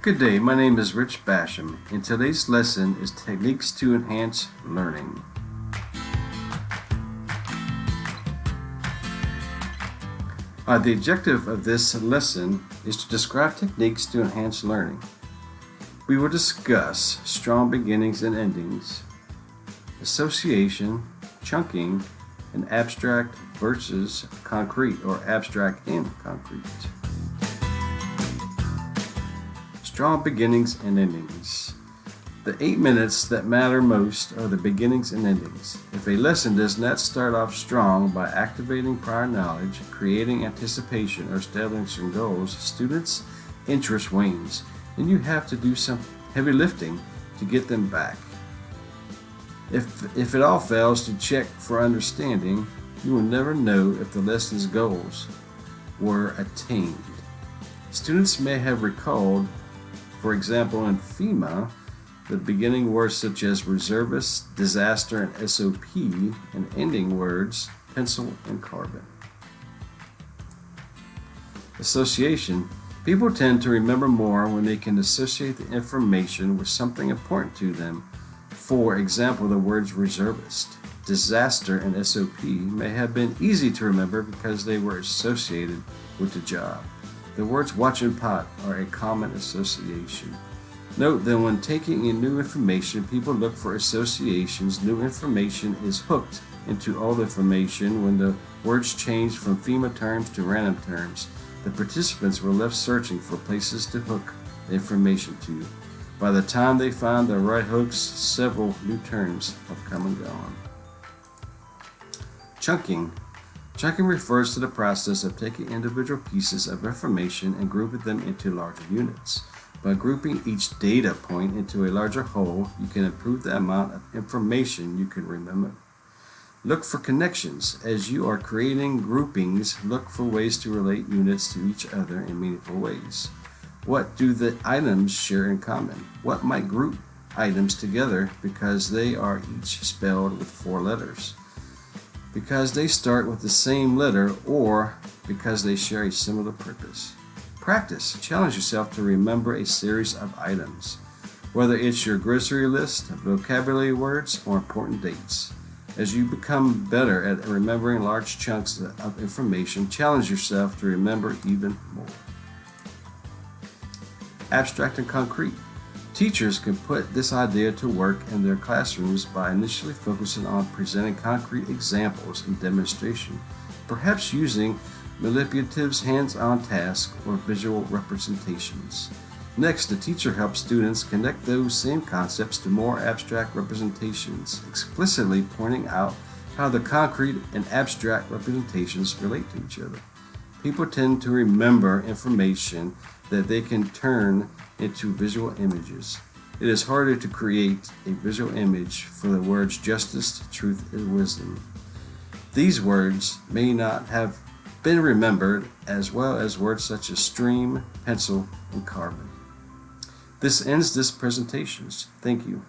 Good day, my name is Rich Basham, and today's lesson is Techniques to Enhance Learning. Uh, the objective of this lesson is to describe techniques to enhance learning. We will discuss strong beginnings and endings, association, chunking, and abstract versus concrete or abstract and concrete. Strong beginnings and endings. The eight minutes that matter most are the beginnings and endings. If a lesson does not start off strong by activating prior knowledge, creating anticipation, or establishing goals, students' interest wanes, and you have to do some heavy lifting to get them back. If, if it all fails to check for understanding, you will never know if the lesson's goals were attained. Students may have recalled, for example, in FEMA, the beginning words such as reservist, disaster, and SOP, and ending words pencil and carbon. Association. People tend to remember more when they can associate the information with something important to them. For example, the words reservist, disaster, and SOP may have been easy to remember because they were associated with the job. The words watch and pot are a common association. Note that when taking in new information, people look for associations. New information is hooked into old information when the words change from FEMA terms to random terms. The participants were left searching for places to hook the information to. By the time they find the right hooks, several new terms have come and gone. Chunking. Chunking refers to the process of taking individual pieces of information and grouping them into larger units. By grouping each data point into a larger whole, you can improve the amount of information you can remember. Look for connections. As you are creating groupings, look for ways to relate units to each other in meaningful ways. What do the items share in common? What might group items together because they are each spelled with four letters? Because they start with the same letter or because they share a similar purpose. Practice. Challenge yourself to remember a series of items, whether it's your grocery list, vocabulary words, or important dates. As you become better at remembering large chunks of information, challenge yourself to remember even more. Abstract and concrete. Teachers can put this idea to work in their classrooms by initially focusing on presenting concrete examples and demonstration, perhaps using manipulatives, hands-on tasks, or visual representations. Next, the teacher helps students connect those same concepts to more abstract representations, explicitly pointing out how the concrete and abstract representations relate to each other. People tend to remember information that they can turn into visual images. It is harder to create a visual image for the words justice, truth, and wisdom. These words may not have been remembered, as well as words such as stream, pencil, and carbon. This ends this presentation. Thank you.